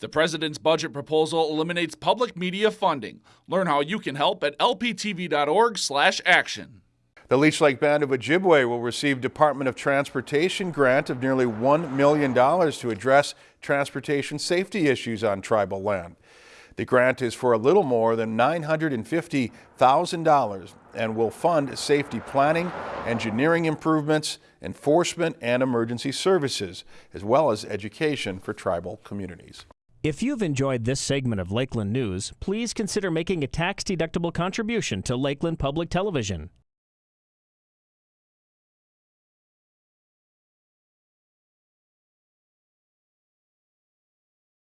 The president's budget proposal eliminates public media funding. Learn how you can help at lptv.org/action. The Leech Lake Band of Ojibwe will receive Department of Transportation grant of nearly $1 million to address transportation safety issues on tribal land. The grant is for a little more than $950,000 and will fund safety planning, engineering improvements, enforcement, and emergency services, as well as education for tribal communities. If you've enjoyed this segment of Lakeland News, please consider making a tax-deductible contribution to Lakeland Public Television.